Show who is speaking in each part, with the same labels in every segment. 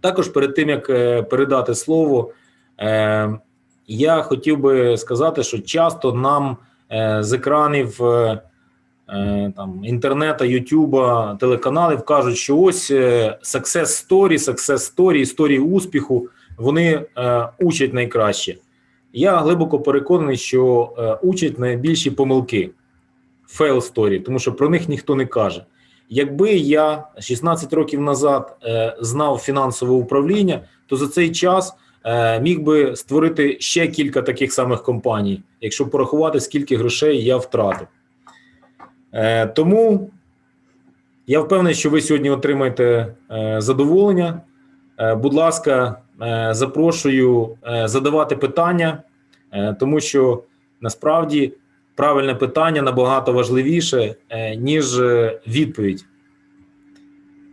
Speaker 1: Також перед тим як е, передати слово, е, я хотів би сказати, що часто нам е, з екранів там інтернету, Ютуба, телеканалів кажуть, що ось success story, success story, історії успіху, вони учать найкраще. Я глибоко переконаний, що учать найбільші помилки fail story, тому що про них ніхто не каже. Якби я 16 років назад е, знав фінансове управління, то за цей час е, міг би створити ще кілька таких самих компаній, якщо порахувати, скільки грошей я втратив. Е, тому я впевнений, що ви сьогодні отримаєте е, задоволення. Е, будь ласка, е, запрошую задавати питання, тому що насправді правильне питання набагато важливіше, ніж відповідь.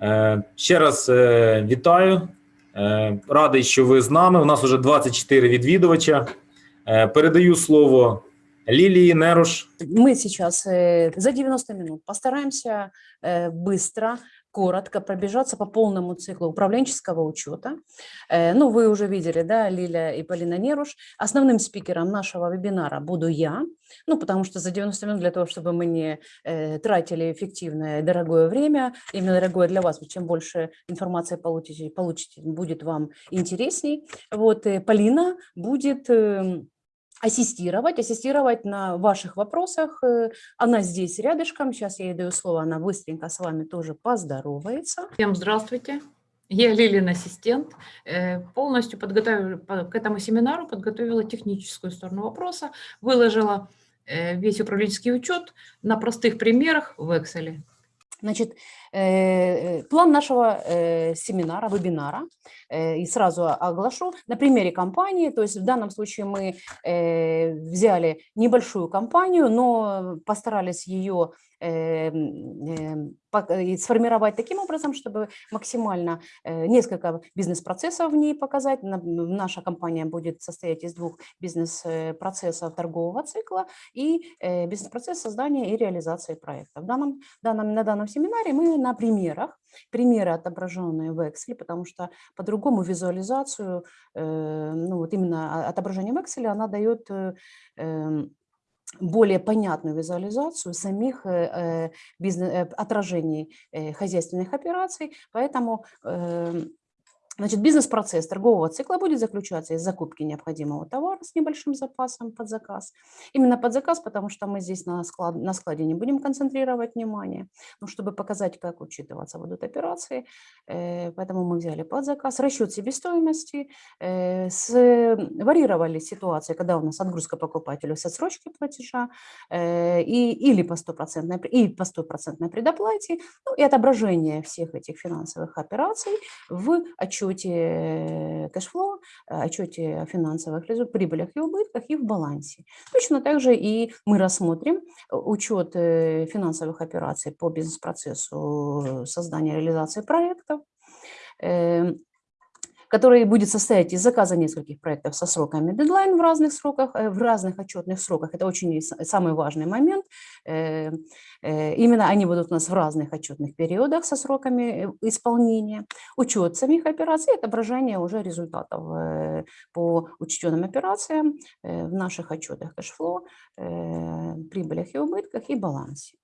Speaker 1: Е, Ще раз е, вітаю. Е, Радий, що ви з нами. У нас вже 24 відвідувача. Е, Передаю слово Лілії Неруш.
Speaker 2: Мы сейчас э, за 90 минут постараемся э, быстро, коротко пробежаться по полному циклу управленческого учета. Э, Ну, вы уже видели, да, Лиля и Полина Неруш. Основным спикером нашего вебинара буду я, ну, потому что за 90 минут для того, чтобы мы не э, тратили эффективное дорогое время, именно дорогое для вас, чем больше информации получите, получите будет вам интересней. Вот, Полина будет эм, ассистировать, ассистировать на ваших вопросах. Э, Она здесь рядышком, сейчас я ей даю слово, она быстренько с вами тоже поздоровается.
Speaker 3: Всем здравствуйте. Я Лилин ассистент. Э, Полностью подготовила по- к этому семинару, подготовила техническую сторону вопроса, выложила э, весь управленческий учет на простых примерах в Excel.
Speaker 2: Значит, план нашего э, семинара, вебинара, э, и сразу оглашу на примере компании, то есть в данном случае мы э, взяли небольшую компанию, но постарались ее э, э, сформировать таким образом, чтобы максимально э, несколько бизнес-процессов в ней показать. Наша компания будет состоять из двух бизнес-процессов торгового цикла и э, бизнес-процесс создания и реализации проекта. В данном, данном, на данном семинаре мы на примерах, примеры отображенные в Excel, потому что по-другому визуализацию, э, ну вот именно отображение в Excel, она дает э, эм, более понятную визуализацию самих э, бизнес, отражений хозяйственных операций, поэтому эм, Значит, бизнес-процесс торгового цикла будет заключаться из закупки необходимого товара с небольшим запасом под заказ. Именно под заказ, потому что мы здесь на, склад, на складе не будем концентрировать внимание, но чтобы показать, как учитываться будут операции, э, поэтому мы взяли под заказ. Расчет себестоимости, э, с, варьировали ситуации, когда у нас отгрузка покупателю с отсрочкой платежа э, и, или по стопроцентной, пре- и по стопроцентной предоплате, ну и отображение всех этих финансовых операций в отчете э, cash flow, э, отчете о финансовых резу- прибылях и убытках и в балансе. Точно так же и мы рассмотрим э, учет финансовых операций по бизнес-процессу создания и реализации проектов, э, который будет состоять из заказа нескольких проектов со сроками дедлайн в разных сроках, э, в разных отчетных сроках. Это очень самый важный момент. Э, э, Именно они будут у нас в разных отчетных периодах со сроками исполнения. Учет самих операций, отображение уже результатов по учтенным операциям в наших отчетах кэшфло, прибылях и убытках и балансе.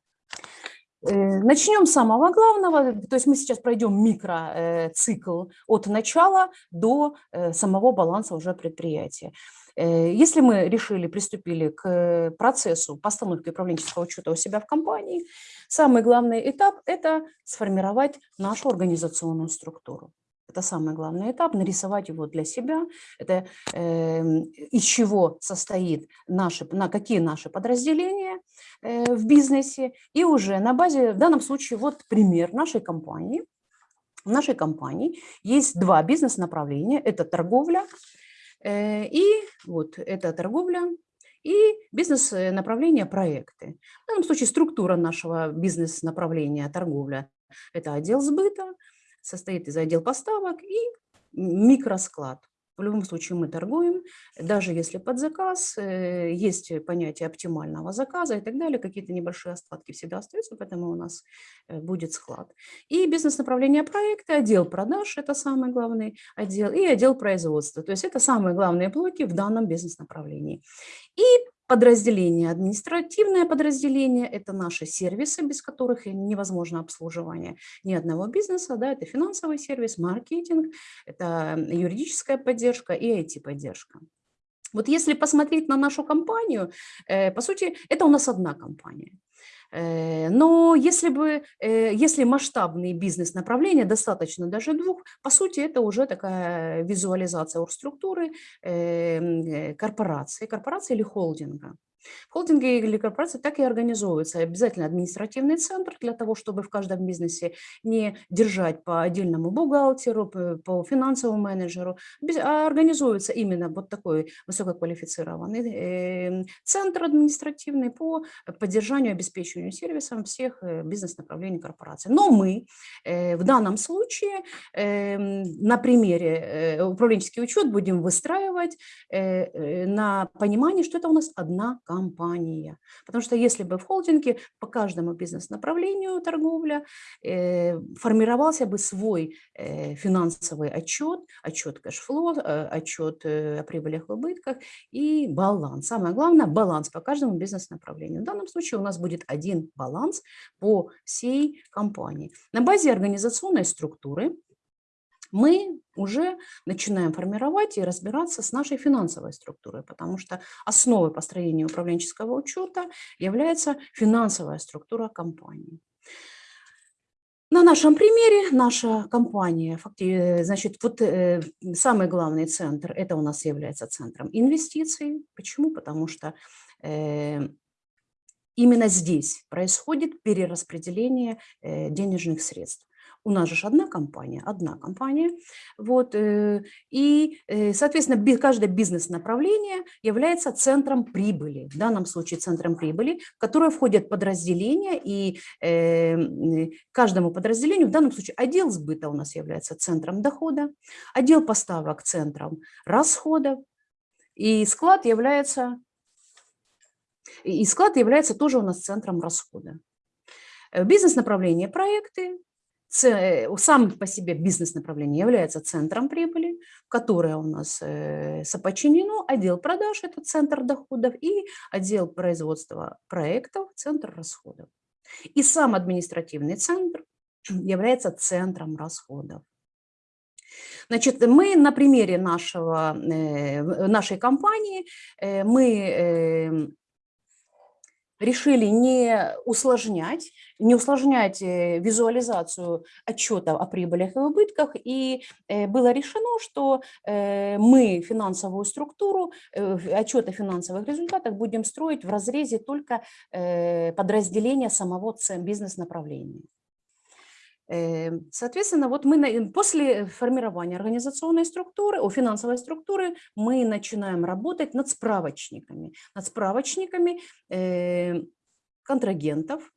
Speaker 2: Э, Начнем с самого главного, то есть мы сейчас пройдем микроцикл от начала до э, самого баланса уже предприятия. Э, Если мы решили, приступили к процессу постановки управленческого учета у себя в компании, самый главный этап – это сформировать нашу организационную структуру. Это самый главный этап, нарисовать его для себя, это эм, из чего состоит наши, на какие наши подразделения э, в бизнесе, и уже на базе, в данном случае, вот пример нашей компании. В нашей компании есть два бизнес-направления. Это торговля э, и вот это торговля и бизнес-направление проекты. В данном случае структура нашего бизнес-направления торговля – это отдел сбыта, состоит из отдел поставок и микросклад. В любом случае мы торгуем, даже если под заказ, э, есть понятие оптимального заказа и так далее, какие-то небольшие остатки всегда остаются, поэтому у нас э, будет склад. И бизнес-направление проекта, отдел продаж – это самый главный отдел, и отдел производства. То есть это самые главные блоки в данном бизнес-направлении. И Подразделение, административное подразделение – это наши сервисы, без которых невозможно обслуживание ни одного бизнеса. Да, это финансовый сервис, маркетинг, это юридическая поддержка и IT-поддержка. Вот если посмотреть на нашу компанию, э, по сути, это у нас одна компания. Э, но если, бы, э, если масштабные бизнес-направления, достаточно даже двух, по сути, это уже такая визуализация оргструктуры эм, корпорации, корпорации или холдинга. Холдинги или корпорации так и организовываются. Обязательно административный центр для того, чтобы в каждом бизнесе не держать по отдельному бухгалтеру, по финансовому менеджеру, а организуется именно вот такой высококвалифицированный эм, центр административный по поддержанию обеспечению сервисом всех э, бизнес-направлений корпорации. Но мы э, в данном случае эм, на примере э, управленческий учет будем выстраивать на понимании, что это у нас одна компания компания. Потому что если бы в холдинге по каждому бизнес-направлению торговля э, формировался бы свой э, финансовый отчет, отчет кэшфло, э, отчет э, о прибылях и убытках и баланс. Самое главное – баланс по каждому бизнес-направлению. В данном случае у нас будет один баланс по всей компании. На базе организационной структуры мы уже начинаем формировать и разбираться с нашей финансовой структурой, потому что основой построения управленческого учета является финансовая структура компании. На нашем примере наша компания, значит, вот э, самый главный центр, это у нас является центром инвестиций. Почему? Потому что э, именно здесь происходит перераспределение э, денежных средств. У нас же одна компания, одна компания. Вот, э, и, э, соответственно, каждое бизнес-направление является центром прибыли, в данном случае центром прибыли, в которое входят подразделения, и э, каждому подразделению, в данном случае отдел сбыта у нас является центром дохода, отдел поставок центром расходов, и склад является, и склад является тоже у нас центром расхода. Бизнес-направление проекты, сам по себе бизнес-направление является центром прибыли, которое у нас э, соподчинено отдел продаж, это центр доходов, и отдел производства проектов, центр расходов. И сам административный центр является центром расходов. Значит, мы на примере нашего, э, нашей компании, мы решили не усложнять, не усложнять э, визуализацию отчета о прибылях и убытках, и э, было решено, что э, мы финансовую структуру, отчет о финансовых результатах будем строить в разрезе только подразделения самого бизнес-направления. Эм, соответственно, вот мы после формирования организационной структуры, о финансовой структуры, мы начинаем работать над справочниками, над справочниками эм, контрагентов,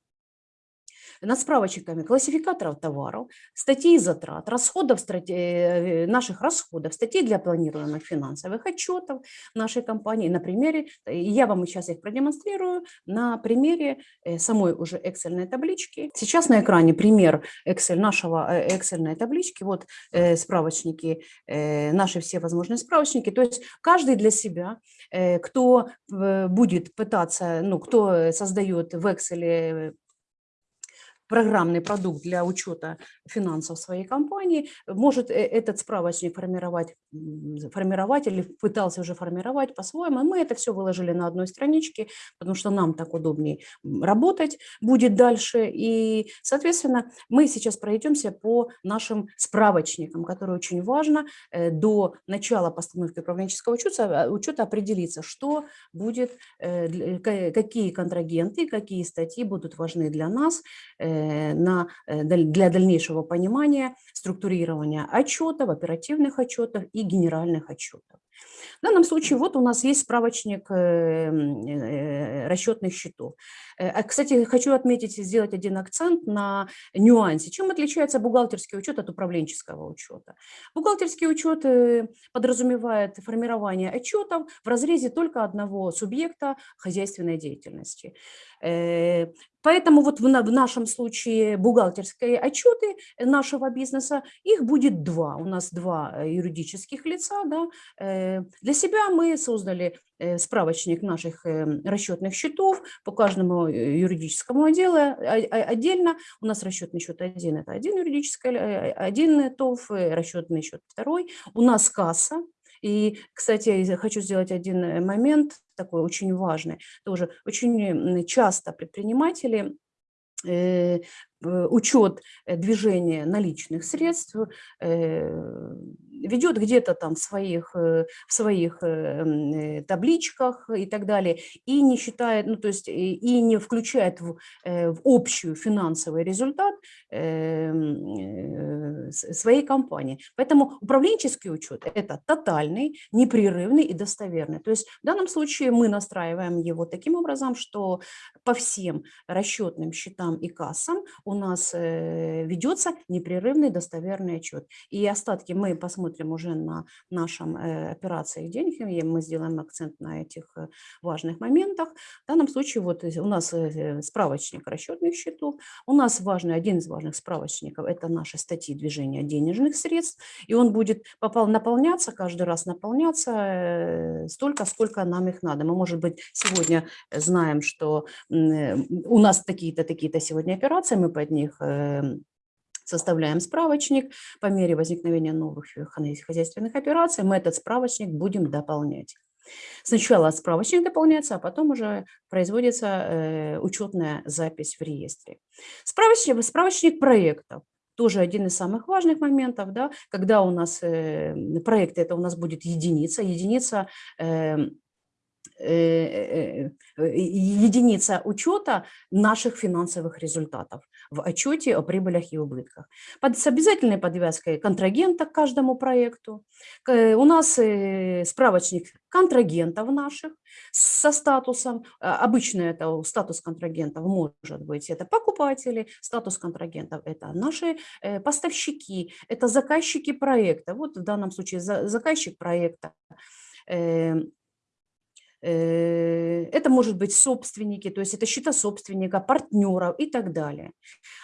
Speaker 2: над справочниками классификаторов товаров, статей затрат, расходов, э, наших расходов, статей для планируемых финансовых отчетов нашей компании. На примере, я вам сейчас их продемонстрирую, на примере э, самой уже Excel таблички. Сейчас на экране пример Excel нашего э, Excel таблички, вот справочники, наши все возможные справочники. То есть каждый для себя, кто будет пытаться, ну, кто создает в Excel программный продукт для учета финансов своей компании, может э, этот справочник формировать, формировать или пытался уже формировать по-своему. Мы это все выложили на одной страничке, потому что нам так удобнее работать будет дальше. И, соответственно, мы сейчас пройдемся по нашим справочникам, которые очень важно э, до начала постановки управленческого учета, учета определиться, что будет, э, какие контрагенты, какие статьи будут важны для нас, на, э, для дальнейшего понимания структурирования отчетов, оперативных отчетов и генеральных отчетов. В данном случае вот у нас есть справочник э, э, расчетных счетов. Э, а, Кстати, хочу отметить и сделать один акцент на нюансе. Чем отличается бухгалтерский учет от управленческого учета? Бухгалтерский учет э, подразумевает формирование отчетов в разрезе только одного субъекта хозяйственной деятельности. Э, Поэтому вот в на- в нашем случае бухгалтерские отчеты нашего бизнеса, их будет два. У нас два э, юридических лица. Да. Э, Для себя мы создали э, справочник наших э, расчетных счетов по каждому юридическому отделу а- а- отдельно. У нас расчетный счет один– это один юридический, один ТОВ, расчетный счет второй. У нас касса, и, кстати, я хочу сделать один момент такой очень важный. Тоже очень часто предприниматели учет движения наличных средств ведет где-то там в своих, э, в своих э, э, табличках и так далее, и не считает, ну то есть и, не включает в, в общую финансовый результат своей компании. Поэтому управленческий учет – это тотальный, непрерывный и достоверный. То есть в данном случае мы настраиваем его таким образом, что по всем расчетным счетам и кассам у нас ведется непрерывный достоверный отчет. И остатки мы посмотрим уже на нашем э, операции денег, мы сделаем акцент на этих э, важных моментах. В данном случае вот у нас э, справочник расчетных счетов, у нас важный, один из важных справочников – это наши статьи движения денежных средств, и он будет попал, наполняться, каждый раз наполняться столько, сколько нам их надо. Мы, может быть, сегодня знаем, что у нас такие-то, такие-то сегодня операции, мы под них э, составляем справочник. По мере возникновения новых э, хозяй- хозяйственных операций мы этот справочник будем дополнять. Сначала справочник дополняется, а потом уже производится э, учетная запись в реестре. Справочник, справочник проектов тоже один из самых важных моментов, да, когда у нас э, проекты, это у нас будет единица, единица эм, э, э, единица учета наших финансовых результатов в отчете о прибылях и убытках. Под, с обязательной подвязкой контрагента к каждому проекту. К- У нас э, справочник контрагентов наших со статусом. А, Обычно это статус контрагентов может быть это покупатели, статус контрагентов это наши э, поставщики, это заказчики проекта. Вот в данном случае за- заказчик проекта э, Э, Это может быть собственники, то есть это счета собственника, партнеров и так далее.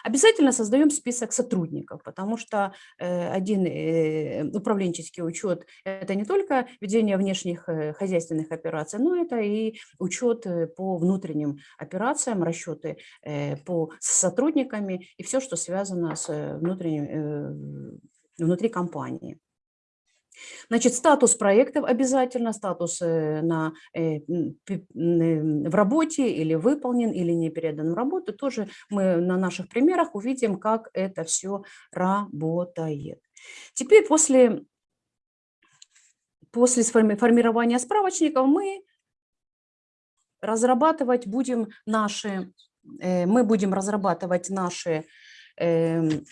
Speaker 2: Обязательно создаем список сотрудников, потому что э, один э, управленческий учет – это не только ведение внешних э, хозяйственных операций, но это и учет э, по внутренним операциям, расчеты э, по с сотрудниками и все, что связано с э, внутренним, э, внутри компании. Значит, статус проектов обязательно, статус э, на, э, э, в работе или выполнен, или не передан в работу. Тоже мы на наших примерах увидим, как это все работает. Теперь после, после формирования справочников мы разрабатывать будем наши, мы будем разрабатывать наши эм,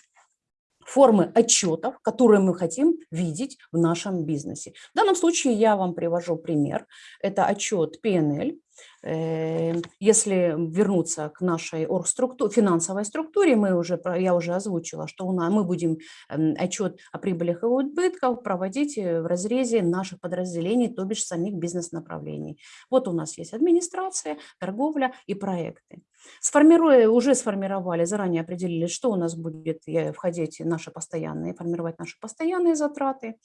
Speaker 2: формы отчетов, которые мы хотим видеть в нашем бизнесе. В данном случае я вам привожу пример. Это отчет PNL. Э, Если вернуться к нашей оргструкту- финансовой структуре, мы уже, я уже озвучила, что у нас, мы будем эм, отчет о прибылях и убытках проводить э, в разрезе наших подразделений, то бишь самих бизнес-направлений. Вот у нас есть администрация, торговля и проекты. Сформируя, уже сформировали, заранее определили, что у нас будет э, входить наши постоянные, формировать наши постоянные затраты.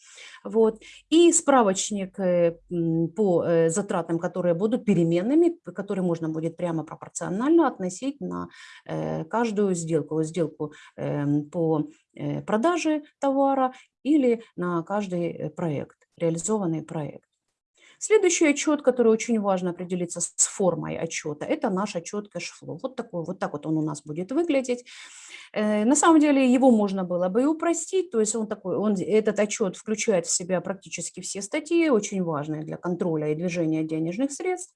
Speaker 2: Вот. И справочник э, по э, затратам, которые будут переменными, п- которые можно будет прямо пропорционально относить на э, каждую сделку. Сделку эм, по э, продаже товара или на каждый э, проект, реализованный проект. Следующий отчет, который очень важно определиться с формой отчета, это наш отчет cash flow. Вот такой, вот так вот он у нас будет выглядеть. На самом деле его можно было бы и упростить, то есть он такой, он, этот отчет включает в себя практически все статьи, очень важные для контроля и движения денежных средств.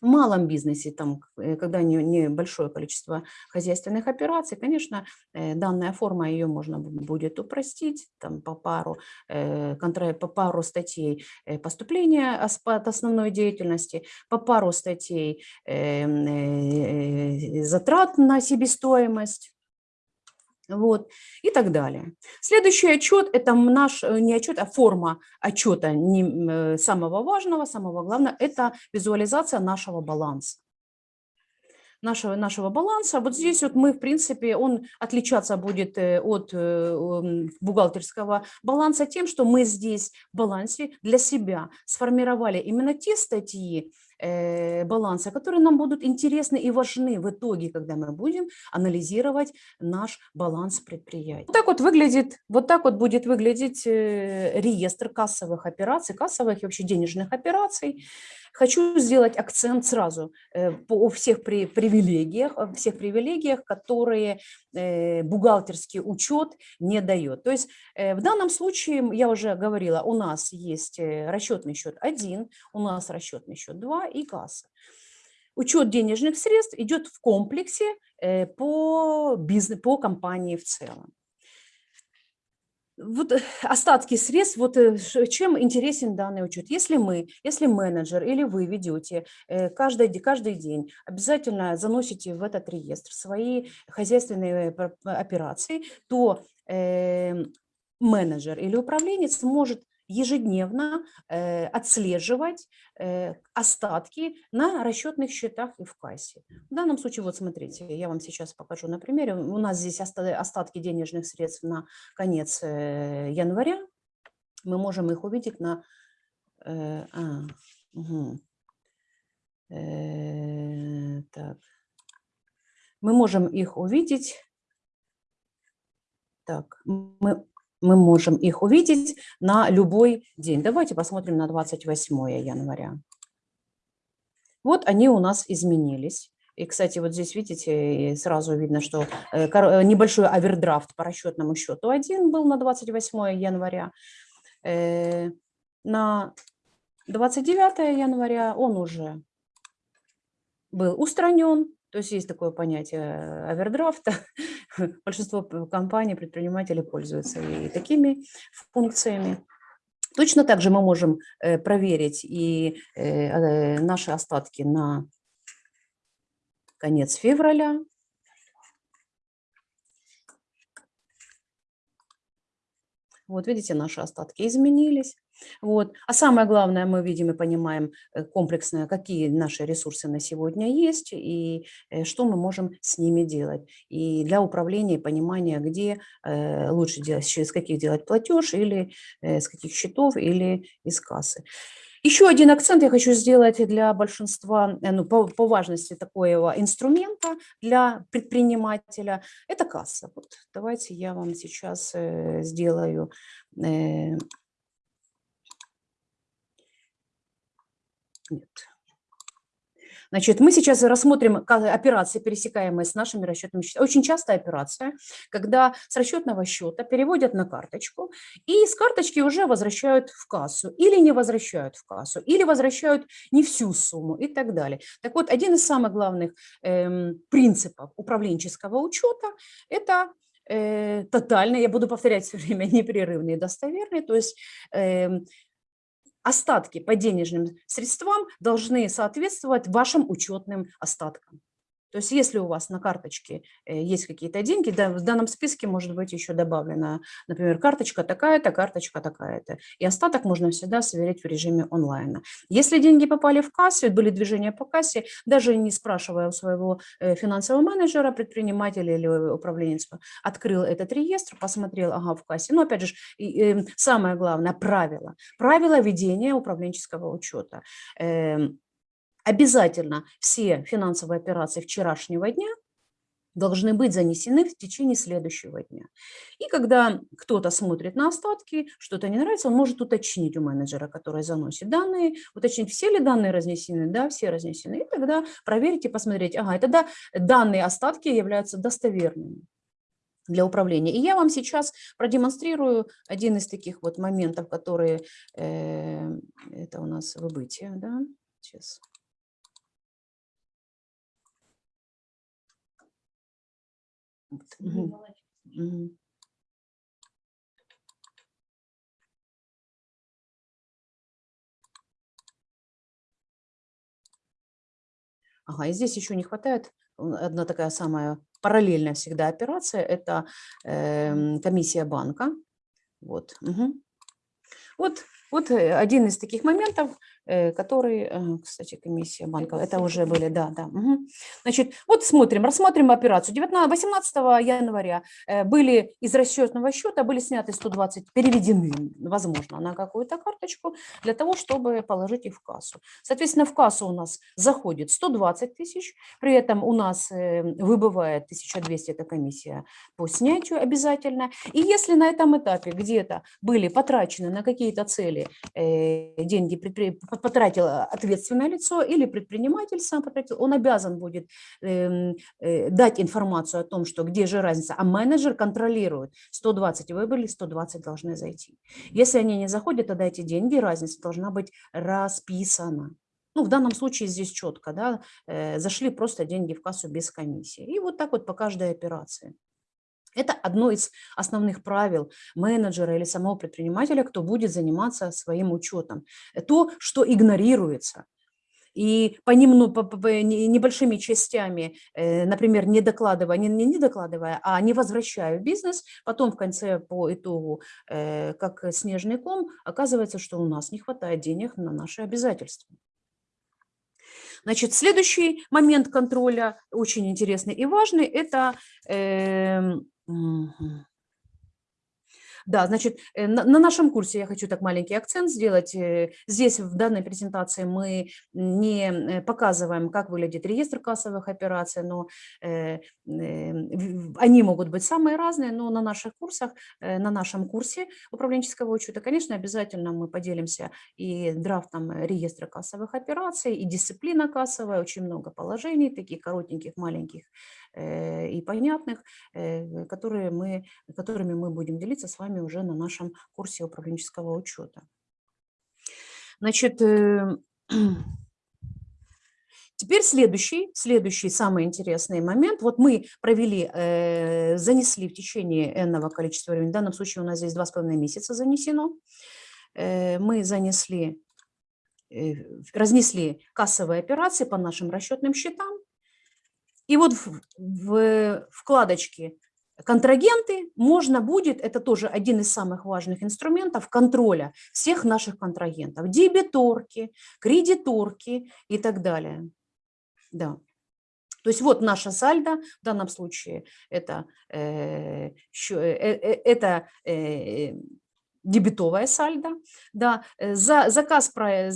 Speaker 2: В малом бизнесе, там, э, когда не- небольшое количество хозяйственных операций, конечно, э, данная форма, ее можно бу- будет упростить там, по, пару, э, по пару статей поступления ос- от основной деятельности, по пару статей эм, затрат на себестоимость, вот, и так далее. Следующий отчет – это наш, э, не отчет, а форма отчета не, э, самого важного, самого главного – это визуализация нашего баланса. Нашего, нашего баланса. Вот здесь вот мы, в принципе, он отличаться будет э, от бухгалтерского баланса тем, что мы здесь в балансе для себя сформировали именно те статьи баланса, которые нам будут интересны и важны в итоге, когда мы будем анализировать наш баланс предприятия. Вот так вот выглядит, вот так вот будет выглядеть э, реестр кассовых операций, кассовых и вообще денежных операций. Хочу сделать акцент сразу э, по всех при- привилегиях, всех привилегиях, которые э, бухгалтерский учет не дает. То есть э, в данном случае, я уже говорила, у нас есть расчетный счет 1, у нас расчетный счет 2 и касса. Учет денежных средств идет в комплексе по, бизнес, по компании в целом. Вот э, остатки средств, вот э, чем интересен данный учет. Если мы, если менеджер или вы ведете э, каждый, каждый день, обязательно заносите в этот реестр свои хозяйственные операции, то э, менеджер или управленец может ежедневно э, отслеживать э, остатки на расчетных счетах и в кассе. В данном случае, вот смотрите, я вам сейчас покажу на примере. У нас здесь оста- остатки денежных средств на конец э, января. Мы можем их увидеть на... э, а, мгм. Э, так. Мы можем их увидеть... Так, мы, мы можем их увидеть на любой день. Давайте посмотрим на 28 января. Вот они у нас изменились. И, кстати, вот здесь, видите, сразу видно, что э, э, небольшой овердрафт по расчетному счету один был на 28 января. Э, На 29 января он уже был устранен. То есть есть такое понятие э, овердрафта. Большинство компаний, предпринимателей пользуются и такими функциями. Точно так же мы можем э, проверить и э, наши остатки на конец февраля. Вот видите, наши остатки изменились. Вот. А самое главное, мы видим и понимаем э, комплексно, какие наши ресурсы на сегодня есть и э, что мы можем с ними делать. И для управления и понимания, где э, лучше делать, через каких делать платеж, или с каких счетов, или из кассы. Еще один акцент я хочу сделать для большинства, э, ну, по, по важности такого инструмента для предпринимателя, это касса. Вот давайте я вам сейчас э, сделаю э, Нет. Значит, мы сейчас рассмотрим операции, пересекаемые с нашими расчетными счетами. Очень частая операция, когда с расчетного счета переводят на карточку, и с карточки уже возвращают в кассу, или не возвращают в кассу, или возвращают не всю сумму и так далее. Так вот, один из самых главных эм, принципов управленческого учета – это э, тотальный, я буду повторять все время, непрерывный и достоверный, то есть эм, остатки по денежным средствам должны соответствовать вашим учетным остаткам. То есть если у вас на карточке э, есть какие-то деньги, да, в данном списке может быть еще добавлена, например, карточка такая-то, карточка такая-то. И остаток можно всегда сверить в режиме онлайна. Если деньги попали в кассу, были движения по кассе, даже не спрашивая у своего э, финансового менеджера, предпринимателя или управленец, открыл этот реестр, посмотрел, ага, в кассе. Но опять же, и, э, самое главное, правило. Правила ведения управленческого учета. Обязательно все финансовые операции вчерашнего дня должны быть занесены в течение следующего дня. И когда кто-то смотрит на остатки, что-то не нравится, он может уточнить у менеджера, который заносит данные, уточнить, все ли данные разнесены, да, все разнесены, и тогда проверить и посмотреть, ага, и тогда данные остатки являются достоверными для управления. И я вам сейчас продемонстрирую один из таких вот моментов, которые, э, это у нас выбытие, да, сейчас. Мгм. Ага, и здесь еще не хватает одна такая самая параллельная всегда операция, это эм, комиссия банка. Вот. мгм. Вот, вот э, один из таких моментов, э, который, э, кстати, комиссия банка, это уже были, да, да. мгм. Значит, вот смотрим, рассмотрим операцию. 19, 18 января были из расчетного счета, были сняты 120, переведены, возможно, на какую-то карточку для того, чтобы положить их в кассу. Соответственно, в кассу у нас заходит 120 тысяч, при этом у нас выбывает 1200, это комиссия по снятию обязательно. И если на этом этапе где-то были потрачены на какие-то цели э, деньги, предпри- по- потратило ответственное лицо или предприниматель сам потратил, он обязан будет эм, э, дать информацию о том, что где же разница, а менеджер контролирует, 120 выбрали, 120 должны зайти. Если они не заходят, тогда эти деньги, разница должна быть расписана. Ну, в данном случае здесь четко, да, э, зашли просто деньги в кассу без комиссии. И вот так вот по каждой операции. Это одно из основных правил менеджера или самого предпринимателя, кто будет заниматься своим учетом. Э, То, что игнорируется. И по, немну- по- по- по не- небольшими частями, э, например, не докладывая, не, не докладывая, а не возвращая в бизнес, потом в конце по итогу, э, как снежный ком, оказывается, что у нас не хватает денег на наши обязательства. Значит, следующий момент контроля, очень интересный и важный, это... эм, мгм. Да, значит, э, на, на нашем курсе я хочу так маленький акцент сделать. э, Здесь в данной презентации мы не э, показываем, как выглядит реестр кассовых операций, но они могут быть самые разные, но на наших курсах, на нашем курсе управленческого учета, конечно, обязательно мы поделимся и драфтом реестра кассовых операций, и дисциплина кассовая, очень много положений, таких коротеньких, маленьких и понятных, которые мы которыми мы будем делиться с вами уже на нашем курсе управленческого учета. Значит, э, теперь следующий, следующий самый интересный момент. Вот мы провели, э, занесли в течение энного количества времени, в данном случае у нас здесь два с половиной месяца занесено, Э, мы занесли, э, разнесли кассовые операции по нашим расчетным счетам, и вот в, в вкладочке контрагенты можно будет, это тоже один из самых важных инструментов контроля всех наших контрагентов, дебиторки, кредиторки и так далее. Да. То есть вот наша сальдо, в данном случае это, э, щё- э, э, это э, дебетовая сальдо, да, э, за, заказ, э,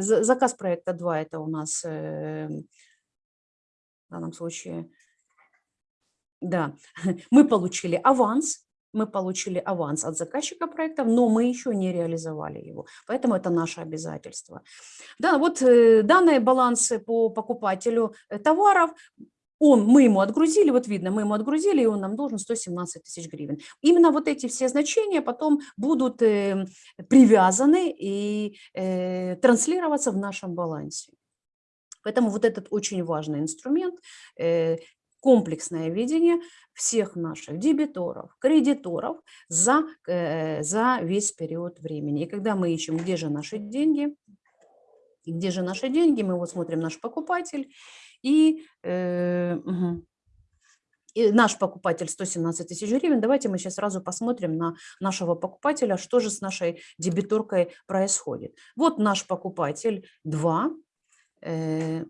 Speaker 2: за- заказ проекта 2 это у нас э, в данном случае, да, мы получили аванс, мы получили аванс от заказчика проекта, но мы еще не реализовали его, поэтому это наше обязательство. Да, вот э, данные балансы по покупателю э, товаров, он, мы ему отгрузили, вот видно, мы ему отгрузили, и он нам должен 117 тысяч гривен. Именно вот эти все значения потом будут э, привязаны и э, транслироваться в нашем балансе. Поэтому вот этот очень важный инструмент, комплексное видение всех наших дебиторов, кредиторов за, э, за весь период времени. И когда мы ищем, где же наши деньги, и где же наши деньги, мы вот смотрим наш покупатель, и, э, мгм. И наш покупатель 117 тысяч гривен. Давайте мы сейчас сразу посмотрим на нашего покупателя, что же с нашей дебиторкой происходит. Вот наш покупатель 2, э, э,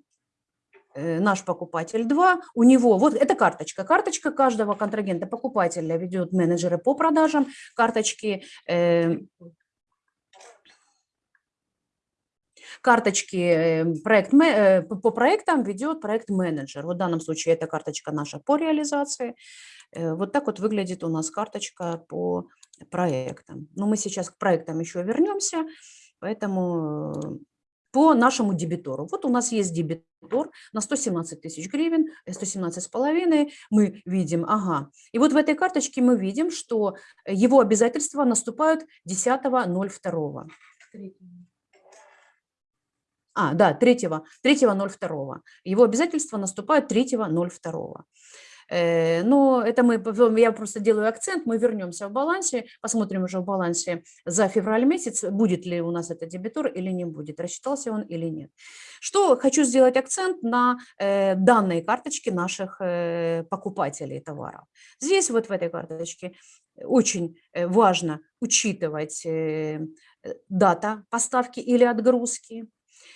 Speaker 2: наш покупатель 2, у него, вот это карточка, карточка каждого контрагента покупателя ведет менеджеры по продажам, карточки, э, карточки э, проект, э, по проектам ведет проект менеджер. Вот в данном случае это карточка наша по реализации. Э, Вот так вот выглядит у нас карточка по проектам. Но мы сейчас к проектам еще вернемся, поэтому э, по нашему дебитору. Вот у нас есть дебитор на 117 тысяч гривен, э, 117 с половиной. Мы видим, ага. И вот в этой карточке мы видим, что его обязательства наступают 10.02. А, да, 3, 3.02. Его обязательства наступают 3.02. Э, Но это мы, я просто делаю акцент, мы вернемся в балансе, посмотрим уже в балансе за февраль месяц, будет ли у нас это дебитор или не будет, рассчитался он или нет. Что хочу сделать акцент на э, данной карточке наших э, покупателей товаров. Здесь вот в этой карточке очень важно учитывать дата поставки или отгрузки,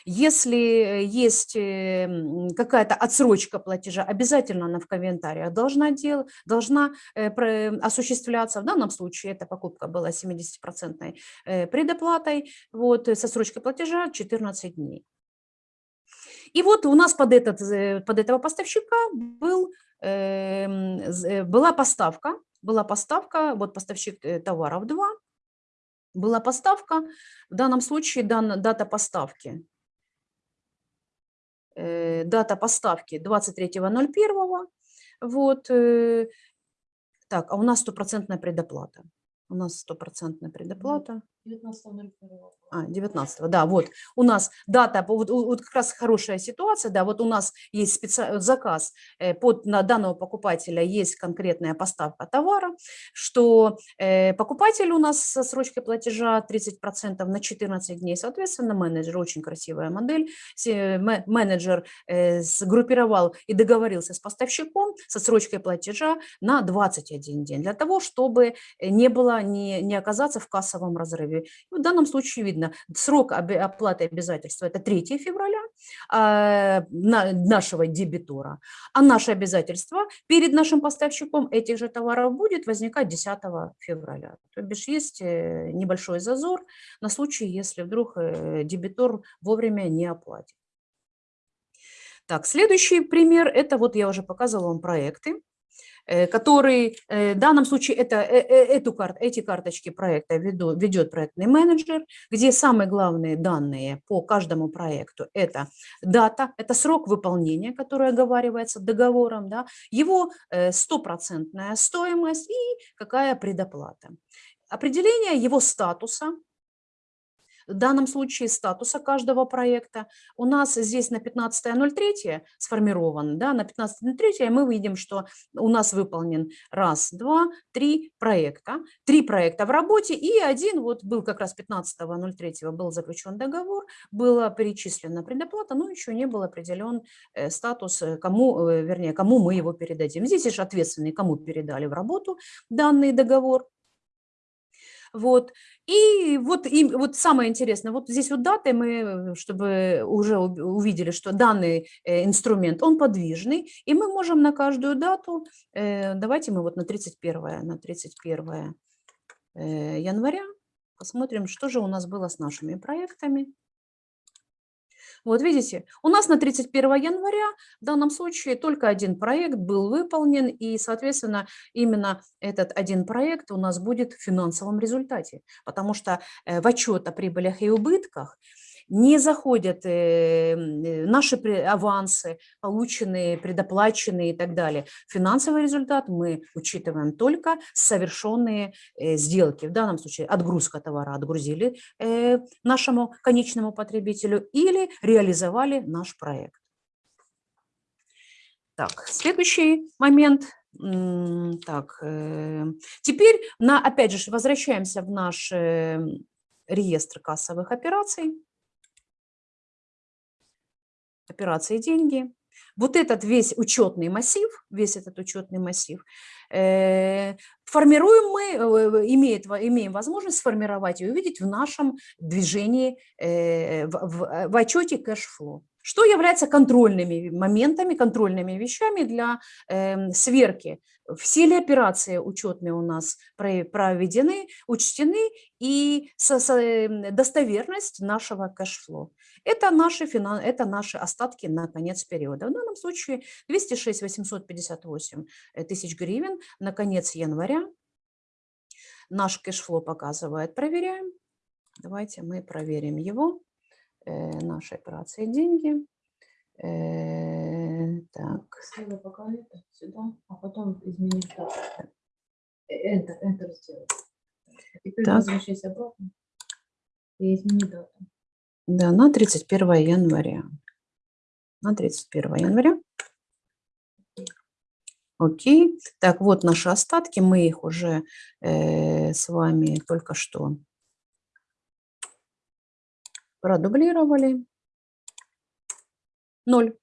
Speaker 2: если есть э, м, какая-то отсрочка платежа, обязательно она в комментариях должна, дел, должна э, осуществляться. В данном случае эта покупка была 70% э, предоплатой, вот, э, с отсрочкой платежа 14 дней. И вот у нас под, этот, под этого поставщика был, эм, была поставка, была поставка, вот поставщик товаров 2, была поставка, в данном случае дан- дата поставки дата поставки 23.01. Вот. э, Так, а у нас стопроцентная предоплата. У нас стопроцентная предоплата.
Speaker 3: 19.01.
Speaker 2: А, 19 да, вот. У нас дата, вот, вот как раз хорошая ситуация, да, вот у нас есть специ... заказ э, под, на данного покупателя, есть конкретная поставка товара, что э, покупатель у нас со срочкой платежа 30% на 14 дней, соответственно, менеджер, очень красивая модель, менеджер э, сгруппировал и договорился с поставщиком со срочкой платежа на 21 день, для того, чтобы не было, не, не оказаться в кассовом разрыве. В данном случае видно, срок оплаты обязательства – это 3 февраля а, на- нашего дебитора, а наше обязательство перед нашим поставщиком этих же товаров будет возникать 10 февраля. То бишь есть э, небольшой зазор на случай, если вдруг э, дебитор вовремя не оплатит. Так, следующий пример – это вот я уже показывала вам проекты который э, в данном случае это, э, э, эту кар, эти карточки проекта веду, ведет проектный менеджер, где самые главные данные по каждому проекту – это дата, это срок выполнения, который оговаривается договором, да, его э, стопроцентная стоимость и какая предоплата. Определение его статуса, в данном случае статуса каждого проекта. У нас здесь на 15.03 сформирован, да, на 15.03 мы видим, что у нас выполнен раз, два, три проекта. Три проекта в работе и один, вот был как раз 15.03 был заключен договор, была перечислена предоплата, но еще не был определен э, статус, э, кому, э, вернее, кому мы его передадим. Здесь же ответственный, кому передали в работу данный договор. Вот. И вот, и вот самое интересное, вот здесь вот даты мы, чтобы уже ув- увидели, что данный э, инструмент, он подвижный, и мы можем на каждую дату, э, давайте мы вот на 31, на 31 э, января посмотрим, что же у нас было с нашими проектами. Вот видите, у нас на 31 января в данном случае только один проект был выполнен, и, соответственно, именно этот один проект у нас будет в финансовом результате, потому что э, в отчет о прибылях и убытках не заходят э, э, наши авансы, полученные, предоплаченные и так далее. Финансовый результат мы учитываем только совершенные э, сделки. В данном случае отгрузка товара отгрузили нашему конечному потребителю или реализовали наш проект. Так, следующий момент. Так, теперь, на, опять же, возвращаемся в наш реестр кассовых операций. Операции деньги. Вот этот весь учетный массив, весь этот учетный массив, э, формируем мы, э, имеет, имеем возможность сформировать и увидеть в нашем движении, э, в, в, в отчете cash flow. Что является контрольными моментами, контрольными вещами для эм, сверки? Все ли операции учетные у нас про- проведены, учтены и со- со- эм, достоверность нашего cash flow? Это наши, финан... это наши остатки на конец периода. В данном случае 206 858 э, тысяч гривен на конец января. Наш cash flow показывает, проверяем. Давайте мы проверим его. Э, наши операции деньги. Э, так,
Speaker 3: Слева пока это, сюда, а потом изменить. Э, Enter, Enter сделать. Теперь
Speaker 2: Так.
Speaker 3: возвращайся обратно и измени дату.
Speaker 2: да, на 31 января. На 31 января. Окей. Так, вот наши остатки. Мы их уже э, с вами только что продублировали. Ноль.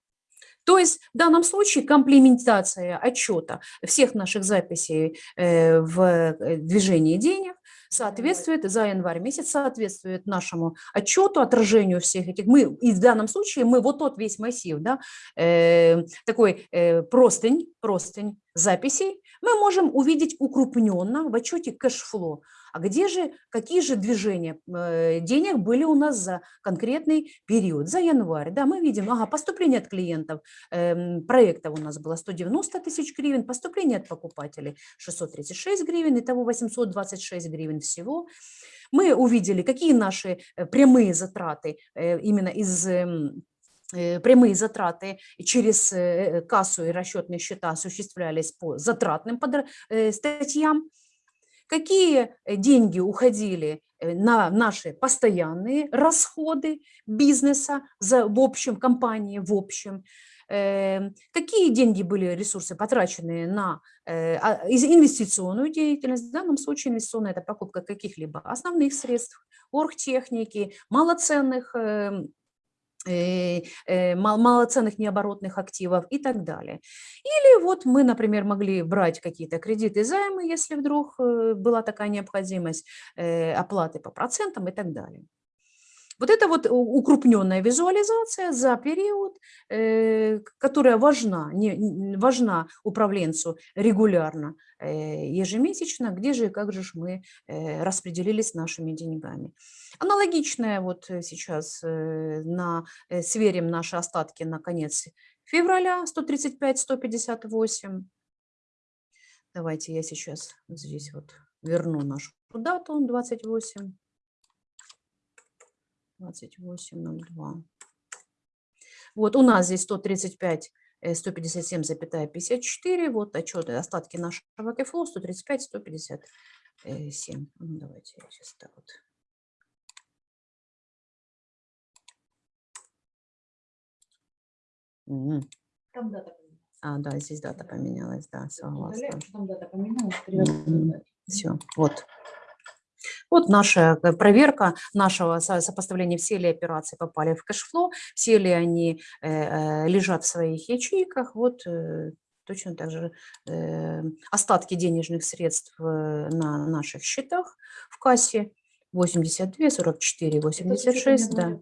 Speaker 2: То есть в данном случае комплементация отчета всех наших записей э, в э, движении денег соответствует за январь месяц, соответствует нашему отчету, отражению всех этих. Мы, и в данном случае мы вот тот весь массив, да, э, такой э, простынь, простынь записей, мы можем увидеть укрупненно в отчете кэшфло. А где же, какие же движения э, денег были у нас за конкретный период, за январь? Да, мы видим, ага, поступление от клиентов э, проектов у нас было 190 тысяч гривен, поступление от покупателей 636 гривен, итого 826 гривен всего. Мы увидели, какие наши э, прямые затраты э, именно из эм, прямые затраты через кассу и расчетные счета осуществлялись по затратным статьям какие э, деньги уходили э, на наши постоянные расходы бизнеса за, в общем, компании в общем, эм, какие деньги были, ресурсы потрачены на э, а, инвестиционную деятельность. В данном случае инвестиционная – это покупка каких-либо основных средств, оргтехники, малоценных эм, Э, э, малоценных необоротных активов и так далее. Или вот мы, например, могли брать какие-то кредиты, займы, если вдруг э, была такая необходимость, оплаты по процентам и так далее. Вот это вот укрупненная визуализация за период, э, которая важна, не, важна управленцу регулярно, э, ежемесячно, где же и как же мы э, распределились нашими деньгами. Аналогичное вот сейчас на, сверим наши остатки на конец февраля 135-158. Давайте я сейчас здесь вот верну нашу дату 28. 28,02. Вот у нас здесь 135 157,54. Вот отчеты, остатки нашего кэфло 135, 157. Ну, давайте я сейчас так вот. Угу. Там дата поменялась. А, да, здесь дата поменялась, да, согласна. Там дата поменялась. Все, вот. Вот наша э, проверка нашего сопоставления, все ли операции попали в cash flow, все ли они э, э, лежат в своих ячейках. Вот точно так же остатки денежных средств на наших счетах в кассе 82, 44, 86. Да.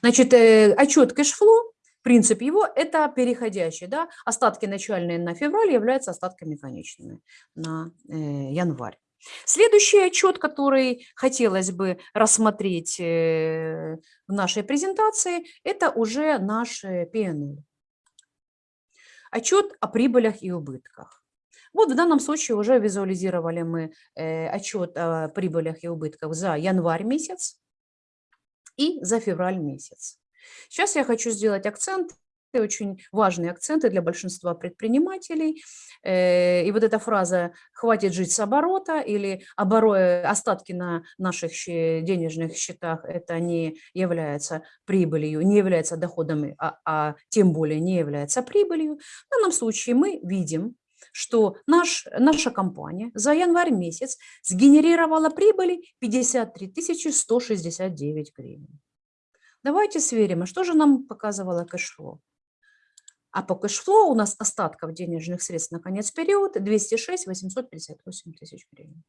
Speaker 2: Значит, отчет cash flow принцип его – это переходящий. Да? Остатки начальные на февраль являются остатками конечными на январь. Следующий отчет, который хотелось бы рассмотреть э, в нашей презентации, это уже наш P&L. Отчет о прибылях и убытках. Вот в данном случае уже визуализировали мы э, отчет о прибылях и убытках за январь месяц и за февраль месяц. Сейчас я хочу сделать акцент очень важные акценты для большинства предпринимателей. Э, и вот эта фраза «хватит жить с оборота» или «остатки на наших денежных счетах» это не является прибылью, не является доходом, а, а тем более не является прибылью. В данном случае мы видим, что наш, наша компания за январь месяц сгенерировала прибыли 53 169 гривен. Давайте сверим, а что же нам показывало cash flow? А по cash flow у нас остатков денежных средств на конец периода 206 858 тысяч гривен.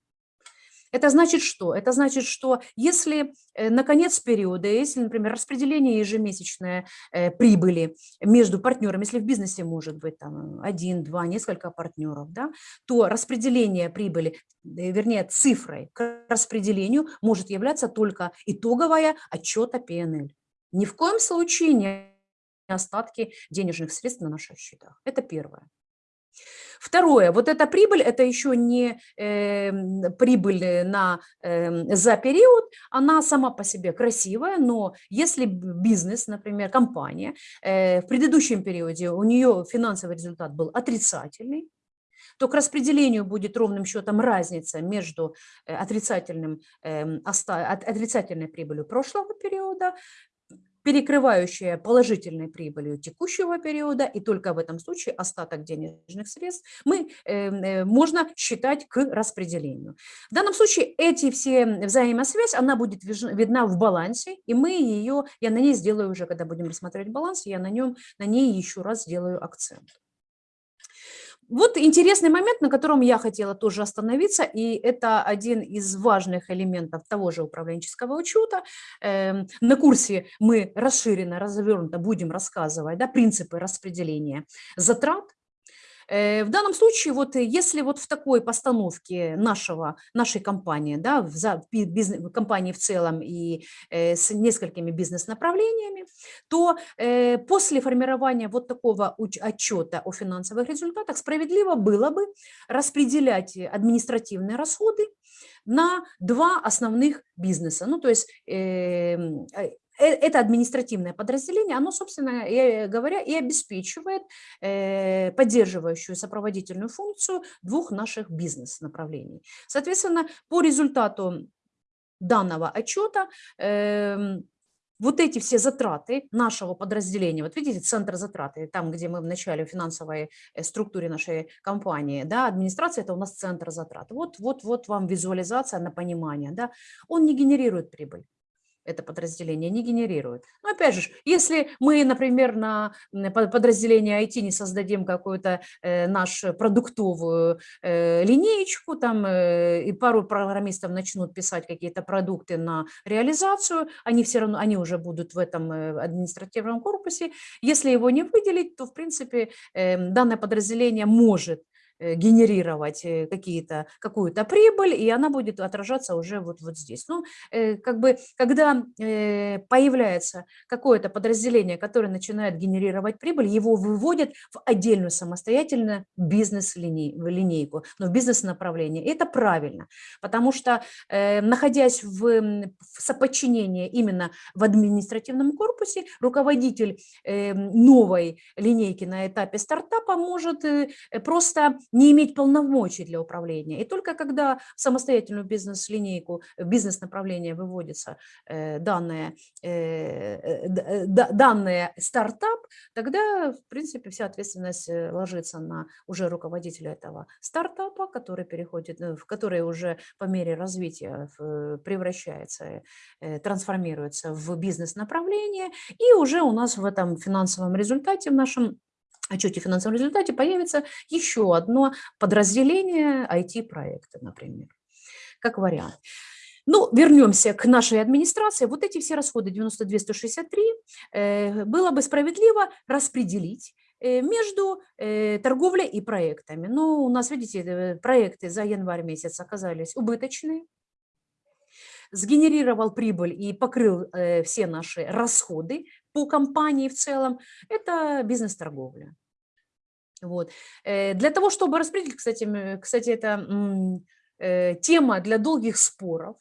Speaker 2: Это значит что? Это значит, что если э, на конец периода, если, например, распределение ежемесячной э, прибыли между партнерами, если в бизнесе может быть там один, два, несколько партнеров, да, то распределение прибыли, э, вернее, цифрой к распределению может являться только итоговая отчета PNL. Ни в коем случае не остатки денежных средств на наших счетах. Это первое. Второе, вот эта прибыль, это еще не э, прибыль на, э, за период, она сама по себе красивая, но если бизнес, например, компания, э, в предыдущем периоде у нее финансовый результат был отрицательный, то к распределению будет ровным счетом разница между э, отрицательным, э, отрицательной прибылью прошлого периода перекрывающая положительной прибылью текущего периода, и только в этом случае остаток денежных средств мы, э, э, можно считать к распределению. В данном случае эти все взаимосвязь, она будет видна в балансе, и мы ее, я на ней сделаю уже, когда будем рассматривать баланс, я на, нем, на ней еще раз сделаю акцент. Вот интересный момент, на котором я хотела тоже остановиться, и это один из важных элементов того же управленческого учета. Эм, На курсе мы расширенно, развернуто будем рассказывать да, принципы распределения затрат, В данном случае, вот э, если вот в такой постановке нашего, нашей компании, да, в бизнес, компании в целом и э, с несколькими бизнес-направлениями, то э, после формирования вот такого отчета о финансовых результатах справедливо было бы распределять э, административные расходы на два основных бизнеса. Ну, то есть эм, э, э, это административное подразделение, оно, собственно э, говоря, и обеспечивает э, поддерживающую сопроводительную функцию двух наших бизнес-направлений. Соответственно, по результату данного отчета эм, вот эти все затраты нашего подразделения, вот видите, центр затраты, там, где мы в начале финансовой э, структуре нашей компании, да, администрация – это у нас центр затрат. Вот, вот, вот вам визуализация на понимание, да, он не генерирует прибыль это подразделение не генерирует. Но опять же, если мы, например, на подразделение IT не создадим какую-то э, нашу продуктовую э, линеечку, там э, и пару программистов начнут писать какие-то продукты на реализацию, они все равно, они уже будут в этом э, административном корпусе. Если его не выделить, то, в принципе, э, данное подразделение может генерировать э, какие-то, какую-то прибыль, и она будет отражаться уже вот, вот здесь. Ну, э, как бы, когда э, появляется какое-то подразделение, которое начинает генерировать прибыль, его выводят в отдельную самостоятельную бизнес-линейку, но в бизнес-направление. Это правильно, потому что, э, находясь в, в соподчинении именно в административном корпусе, руководитель э, новой линейки на этапе стартапа может э, э, просто не иметь полномочий для управления. И только когда в самостоятельную бизнес-линейку, в бизнес-направление выводится э, данное, э, э, д- э, да- данное стартап, тогда, в принципе, вся ответственность э, ложится на уже руководителя этого стартапа, который переходит, э, в который уже по мере развития превращается, э, трансформируется в бизнес-направление, и уже у нас в этом финансовом результате, в нашем отчете о финансовом результате появится еще одно подразделение IT-проекта, например, как вариант. Ну, вернемся к нашей администрации. Вот эти все расходы 92-163 э, было бы справедливо распределить э, между э, торговлей и проектами. Но у нас, видите, проекты за январь месяц оказались убыточные, сгенерировал прибыль и покрыл э, все наши расходы по компании в целом, это бизнес-торговля. Вот. Э, Для того, чтобы распределить, кстати, кстати это э, тема для долгих споров.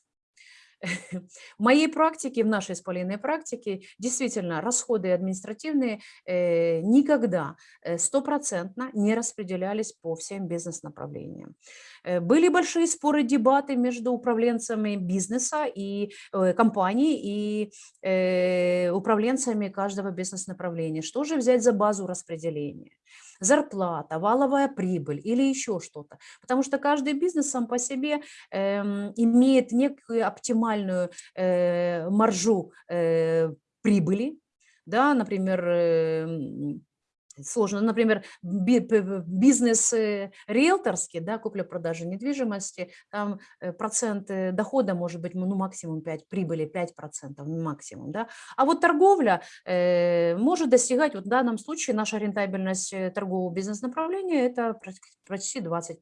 Speaker 2: В моей практике, в нашей спалийной практике, действительно, расходы административные э, никогда э, стопроцентно не распределялись по всем бизнес-направлениям. Э, Были большие споры, дебаты между управленцами бизнеса и компаний и управленцами каждого бизнес-направления. Что же взять за базу распределения? Зарплата, валовая прибыль или еще что-то. Потому что каждый бизнес сам по себе эм, имеет некую оптимальную э, маржу э, прибыли, да, например, эм, сложно, например, п- п- бизнес риэлторский, да, купля-продажа недвижимости, там э, процент э, дохода может быть ну, максимум 5, прибыли 5% максимум, да, а вот торговля э, может достигать, вот в данном случае наша рентабельность э, торгового бизнес-направления это почти 20%.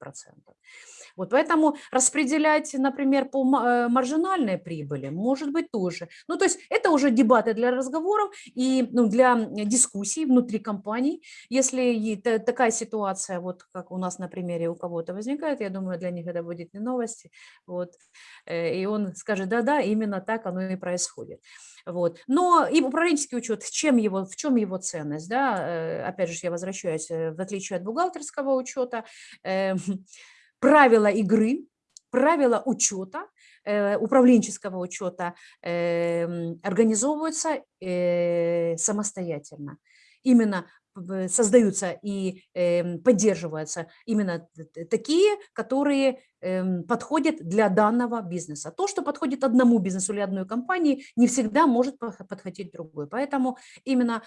Speaker 2: Вот поэтому распределять, например, по э, маржинальной прибыли может быть тоже. Ну, то есть это уже дебаты для разговоров и ну, для дискуссий внутри компаний. Если такая ситуация, вот как у нас на примере у кого-то возникает, я думаю, для них это будет не новости. Вот, э, и он скажет, да-да, именно так оно и происходит. Вот. Но и управленческий учет, чем его, в чем его ценность? Да? Э, Опять же, я возвращаюсь, в отличие от бухгалтерского учета, правила игры, правила учета э, управленческого учета эм, организовываются э, самостоятельно. Именно п- создаются и эм, поддерживаются именно такие, которые эм, подходят для данного бизнеса. То, что подходит одному бизнесу или одной компании, не всегда может подходить другой. Поэтому именно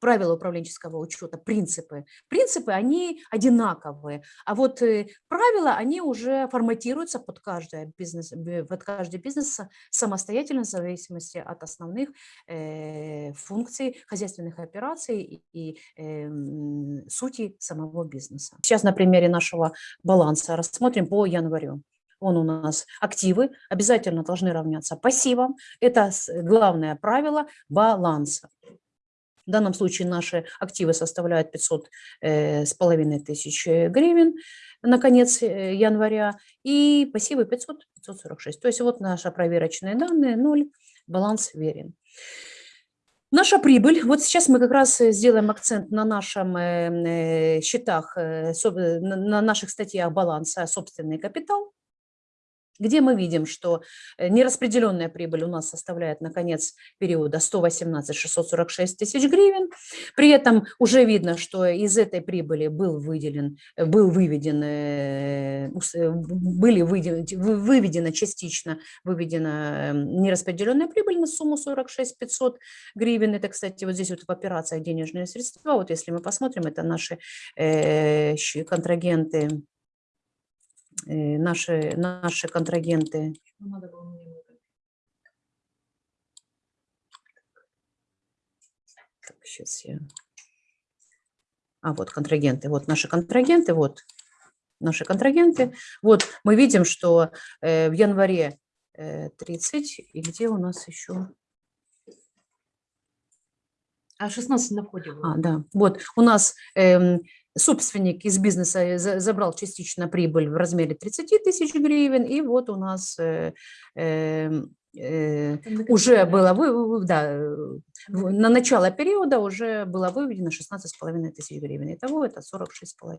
Speaker 2: правила управленческого учета, принципы. Принципы, они одинаковые, а вот э, правила, они уже форматируются под, каждое бизнес, под каждый бизнес са- самостоятельно в зависимости от основных э, функций хозяйственных операций и, эм, сути самого бизнеса. Сейчас на примере нашего баланса рассмотрим по январю. Он у нас активы обязательно должны равняться пассивам. Это главное правило баланса. В данном случае наши активы составляют 500 э, с половиной тысяч э, гривен на конец э, января и пассивы 500 546. То есть вот наши проверочные данные 0, баланс верен. Наша прибыль, вот сейчас мы как раз сделаем акцент на нашем э, э, счетах, на наших статьях баланса собственный капитал, где мы видим, что э, нераспределенная прибыль у нас составляет на конец периода 118 646 тысяч гривен. При этом уже видно, что из этой прибыли был выделен, э, был выведен, э, были выделен- вы- выведена частично выведена э, нераспределенная прибыль на сумму 46 500 гривен. Это, кстати, вот здесь вот в операциях денежные средства. Вот если мы посмотрим, это наши контрагенты, наши, наши контрагенты. Так, сейчас я... А, вот контрагенты, вот наши контрагенты, вот наши контрагенты. Вот мы видим, что э, в январе э, 30, и где у нас еще?
Speaker 3: А 16 на входе.
Speaker 2: А, да, вот у нас эм, собственник из бизнеса э, за- забрал частично прибыль в размере 30 тысяч гривен, и вот у нас э, эм, э, уже было, да, на начало периода уже было выведено 16,5 тысяч гривен. Итого это 46,5.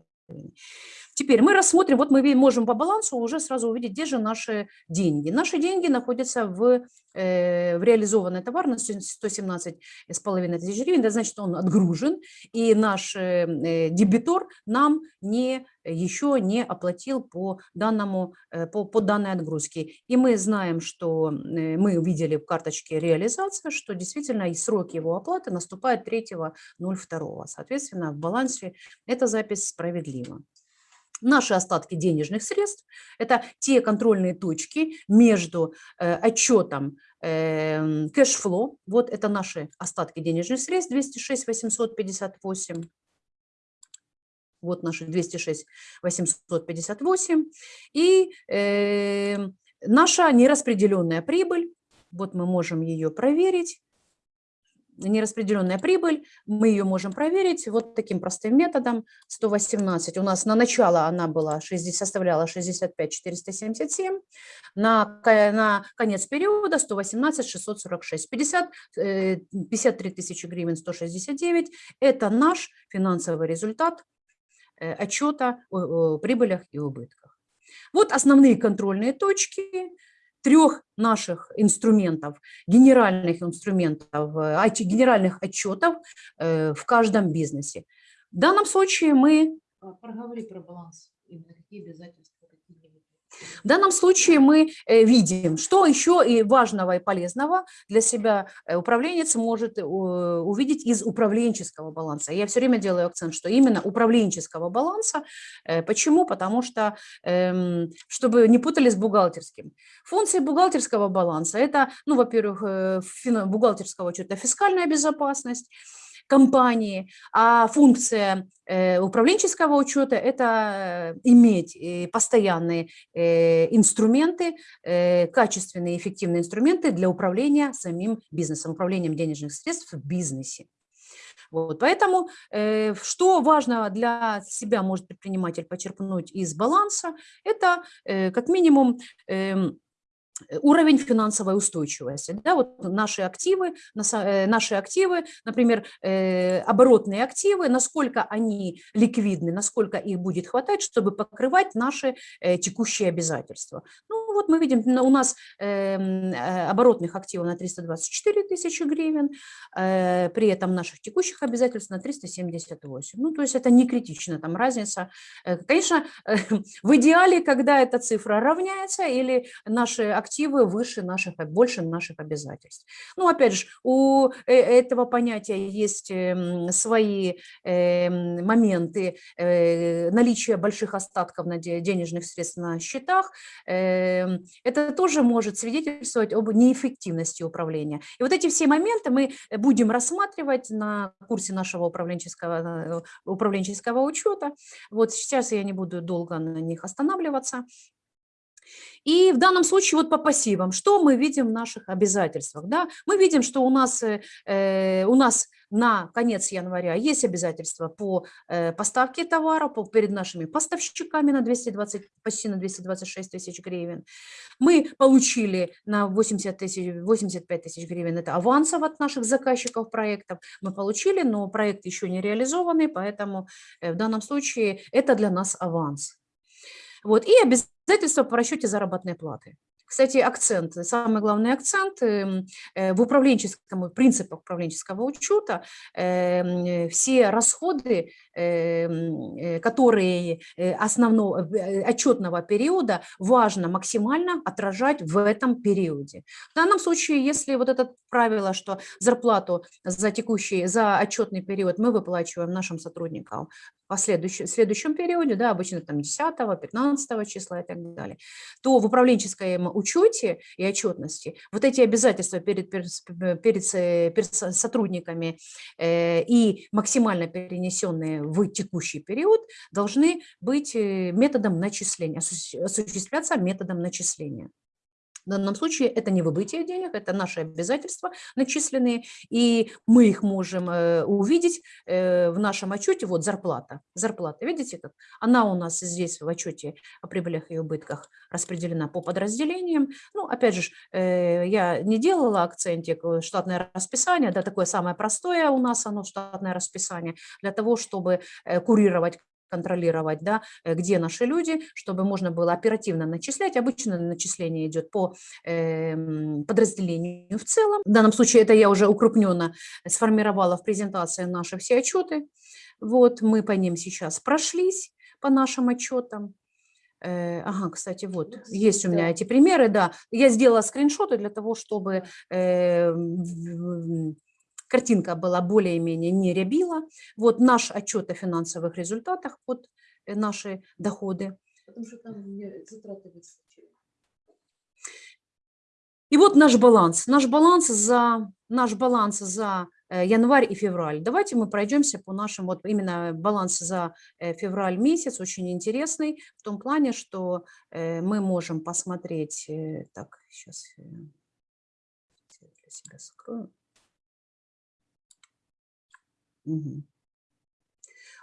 Speaker 2: Теперь мы рассмотрим, вот мы можем по балансу уже сразу увидеть, где же наши деньги. Наши деньги находятся в, э, в реализованной товарности 117,5 тысяч гривен, это значит, он отгружен, и наш э, э, дебитор нам не, еще не оплатил по, данному, э, по, по данной отгрузке. И мы знаем, что э, мы увидели в карточке реализация, что действительно и срок его оплаты наступает 3.02. Соответственно, в балансе эта запись справедлива. Наши остатки денежных средств – это те контрольные точки между э, отчетом э, кэшфло, вот это наши остатки денежных средств, 206 858, вот наши 206 858, и э, наша нераспределенная прибыль, вот мы можем ее проверить, нераспределенная прибыль, мы ее можем проверить вот таким простым методом. 118 у нас на начало она была 60, составляла 65 477, на, на конец периода 118 646, 50, э, 53 тысячи гривен 169. Это наш финансовый результат э, отчета о, о прибылях и убытках. Вот основные контрольные точки трех наших инструментов, генеральных инструментов, э, генеральных отчетов э, в каждом бизнесе. В данном случае мы
Speaker 3: А, Проговори про баланс. Какие обязательства.
Speaker 2: В данном случае мы э, видим, что еще и важного и полезного для себя э, управленец может э, увидеть из управленческого баланса. Я все время делаю акцент, что именно управленческого баланса. Почему? Потому что, эм, чтобы не путали с бухгалтерским. Функции бухгалтерского баланса – это, ну, во-первых, бухгалтерского учета фискальная безопасность, компании, а функция э, управленческого учета – это э, иметь э, постоянные инструменты, качественные, эффективные инструменты для управления самим бизнесом, управлением денежных средств в бизнесе. Вот, поэтому э, что важно для себя может предприниматель почерпнуть из баланса, это э, как минимум э, уровень финансовой устойчивости. Да, вот наши активы, э, наши активы, например, э, оборотные активы, насколько они ликвидны, насколько их будет хватать, чтобы покрывать наши э, текущие обязательства. Ну, Ну вот мы видим, у нас эм, э, оборотных активов на 324 тысячи гривен, э, при этом наших текущих обязательств на 378. Ну, то есть это не критично, там разница. Э, Конечно, в идеале, когда эта цифра равняется или наши активы выше наших, больше наших обязательств. Ну, опять же, у этого понятия есть эм, свои эм, моменты наличия больших остатков на де- денежных средств на счетах. Эм, Это тоже может свидетельствовать об неэффективности управления. И вот эти все моменты мы будем рассматривать на курсе нашего управленческого, э, управленческого учета. Вот сейчас я не буду долго на них останавливаться. И в данном случае вот по пассивам, что мы видим в наших обязательствах? Да? Мы видим, что у нас, э, э, у нас на конец января есть обязательства по э, поставке товара по, перед нашими поставщиками на 220, почти на 226 тысяч гривен. Мы получили на 80 тысяч, 85 тысяч гривен, это авансов от наших заказчиков проектов. Мы получили, но проект еще не реализованный, поэтому э, в данном случае это для нас аванс. Вот, и обязательства по расчете заработной платы. Кстати, акцент, самый главный акцент эм, э, в управленческом, в принципах управленческого учета, эм, э, все расходы, которые э, основного э, отчетного периода важно максимально отражать в этом периоде. В данном случае, если вот это правило, что зарплату за текущий, за отчетный период мы выплачиваем нашим сотрудникам в следующем, периоде, да, обычно там 10, 15 числа и так далее, то в управленческом учете и отчетности вот эти обязательства перед, перед, перед, сотрудниками э, и максимально перенесенные в текущий период должны быть э, методом начисления, осуществ- осуществляться методом начисления. В данном случае это не выбытие денег, это наши обязательства начисленные, и мы их можем э, увидеть э, в нашем отчете. Вот зарплата. Зарплата, видите как? Она у нас здесь в отчете о прибылях и убытках распределена по подразделениям. Ну, опять же, э, я не делала акцентик, штатное расписание, да, такое самое простое у нас оно, штатное расписание, для того, чтобы курировать контролировать, да, э, где наши люди, чтобы можно было оперативно начислять. Обычно начисление идет по эм, подразделению в целом. В данном случае это я уже укрупненно сформировала в презентации наши все отчеты. Вот мы по ним сейчас прошлись, по нашим отчетам. Э, Ага, кстати, вот, есть у меня эти примеры, да. Я сделала скриншоты для того, чтобы э, в- картинка была более-менее не рябила. Вот наш отчет о финансовых результатах, вот э, наши доходы.
Speaker 4: Потому что там затраты выскочили.
Speaker 2: И вот наш баланс. Наш баланс за, наш баланс за э, январь и февраль. Давайте мы пройдемся по нашим, вот именно баланс за э, февраль месяц, очень интересный, в том плане, что мы можем посмотреть, так, сейчас я для себя закрою.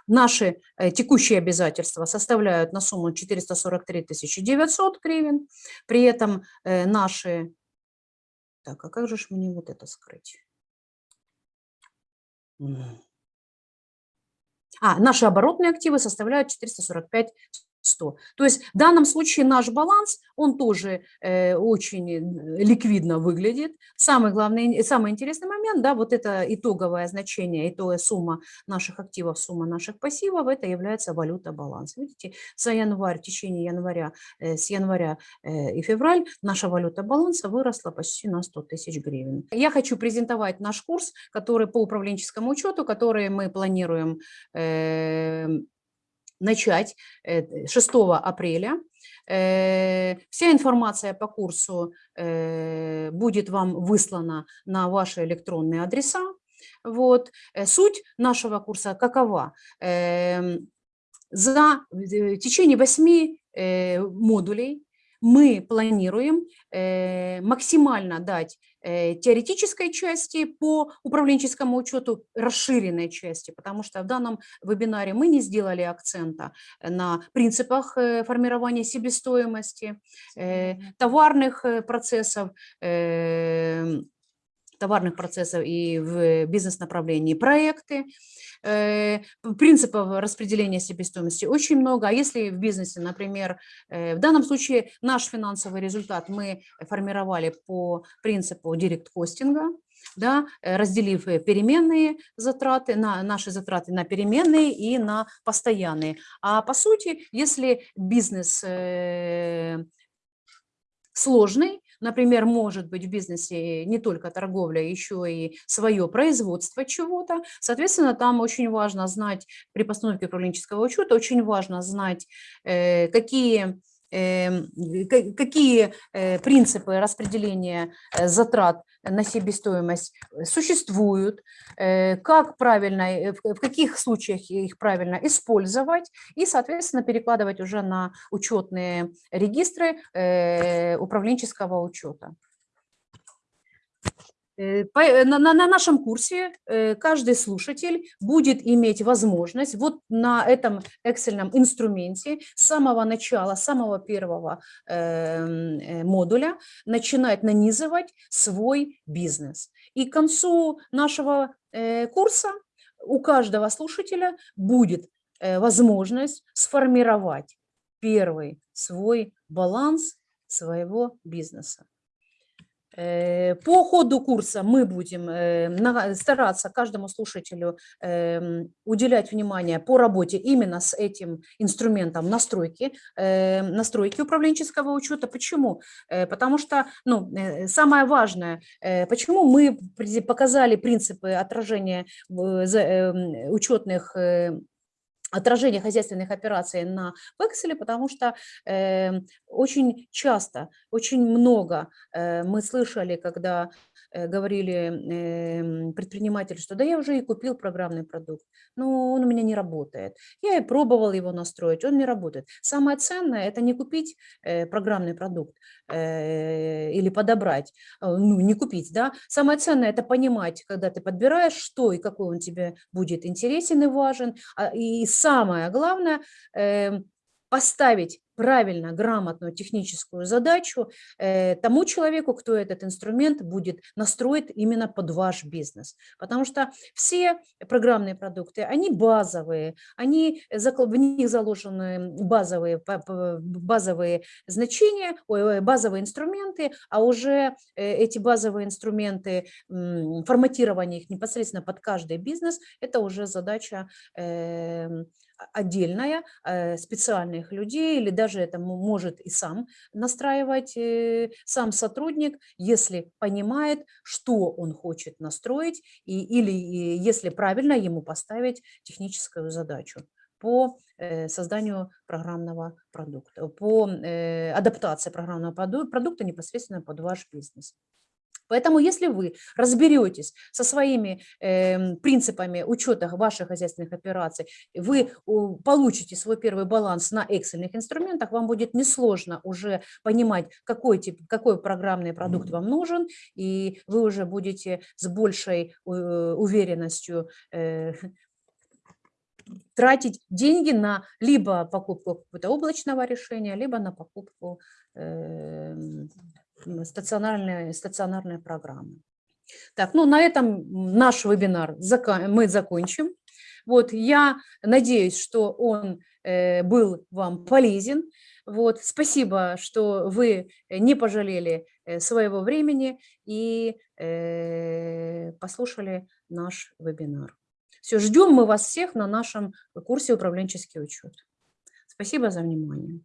Speaker 2: Наши э, текущие обязательства составляют на сумму 443 900 гривен, при этом э, наши так, а как же мне вот это скрыть? А, наши оборотные активы составляют 445 100. То есть в данном случае наш баланс, он тоже э, очень э, ликвидно выглядит. Самый главный, самый интересный момент, да, вот это итоговое значение, итоговая сумма наших активов, сумма наших пассивов, это является валюта баланс. Видите, за январь, в течение января, э, с января э, и февраль наша валюта баланса выросла почти на 100 тысяч гривен. Я хочу презентовать наш курс, который по управленческому учету, который мы планируем э, начать э, 6 апреля. Э, Вся информация по курсу э, будет вам выслана на ваши электронные адреса. Вот. Э, Суть нашего курса какова? Эм, За э, в течение восьми э, модулей мы планируем э, максимально дать э, теоретической части по управленческому учету, расширенной части, потому что в данном вебинаре мы не сделали акцента на принципах э, формирования себестоимости, э, товарных э, процессов, э, товарных процессов и в бизнес-направлении проекты. Э, Принципов распределения себестоимости очень много. А если в бизнесе, например, э, в данном случае наш финансовый результат мы формировали по принципу директ-костинга, да, э, разделив переменные затраты, на наши затраты на переменные и на постоянные. А по сути, если бизнес сложный, например, может быть в бизнесе не только торговля, еще и свое производство чего-то, соответственно, там очень важно знать при постановке управленческого учета, очень важно знать, э, какие ка- какие э, принципы распределения э, затрат на себестоимость э, существуют, как правильно, в каких случаях их правильно использовать и, соответственно, перекладывать уже на учетные регистры управленческого учета. Э, э, На, на- на нашем курсе э, каждый слушатель будет иметь возможность вот на этом эксельном инструменте с самого начала, самого первого эм, модуля начинать нанизывать свой бизнес. И к концу нашего курса у каждого слушателя будет возможность сформировать первый свой баланс своего бизнеса. Э, По ходу курса мы будем э, стараться каждому слушателю эм, уделять внимание по работе именно с этим инструментом настройки, э, настройки управленческого учета. Почему? Потому что ну, самое важное, почему мы показали принципы отражения эм, учетных отражение хозяйственных операций на векселе, потому что э, очень часто, очень много э, мы слышали, когда говорили э, предприниматели, что да я уже и купил программный продукт, но он у меня не работает. Я и пробовал его настроить, он не работает. Самое ценное – это не купить э, программный продукт э, или подобрать, э, ну не купить, да. Самое ценное – это понимать, когда ты подбираешь, что и какой он тебе будет интересен и важен, а, и самое главное эм, поставить правильно, грамотную техническую задачу э, тому человеку, кто этот инструмент будет настроить именно под ваш бизнес. Потому что все программные продукты, они базовые, они, в них заложены базовые, базовые значения, базовые инструменты, а уже э, эти базовые инструменты, форматирование их непосредственно под каждый бизнес, это уже задача а- отдельная, э, специальных людей, или даже это мо- может и сам настраивать э, сам сотрудник, если понимает, что он хочет настроить, и, или если правильно ему поставить техническую задачу по э, созданию программного продукта, по адаптации программного проду- продукта непосредственно под ваш бизнес. Поэтому если вы разберетесь со своими эм, принципами учета ваших хозяйственных операций, вы получите свой первый баланс на эксельных инструментах, вам будет несложно уже понимать, какой, тип, какой программный продукт вам нужен, и вы уже будете с большей э, уверенностью э, тратить деньги на либо покупку какого-то облачного решения, либо на покупку эм, м, стационарной, стационарной программы. Так, ну на этом наш вебинар мы закончим. Вот, я надеюсь, что он э, был вам полезен. Вот, спасибо, что вы не пожалели э, своего времени и э, послушали наш вебинар. Все, ждем мы вас всех на нашем курсе управленческий учет. Спасибо за внимание.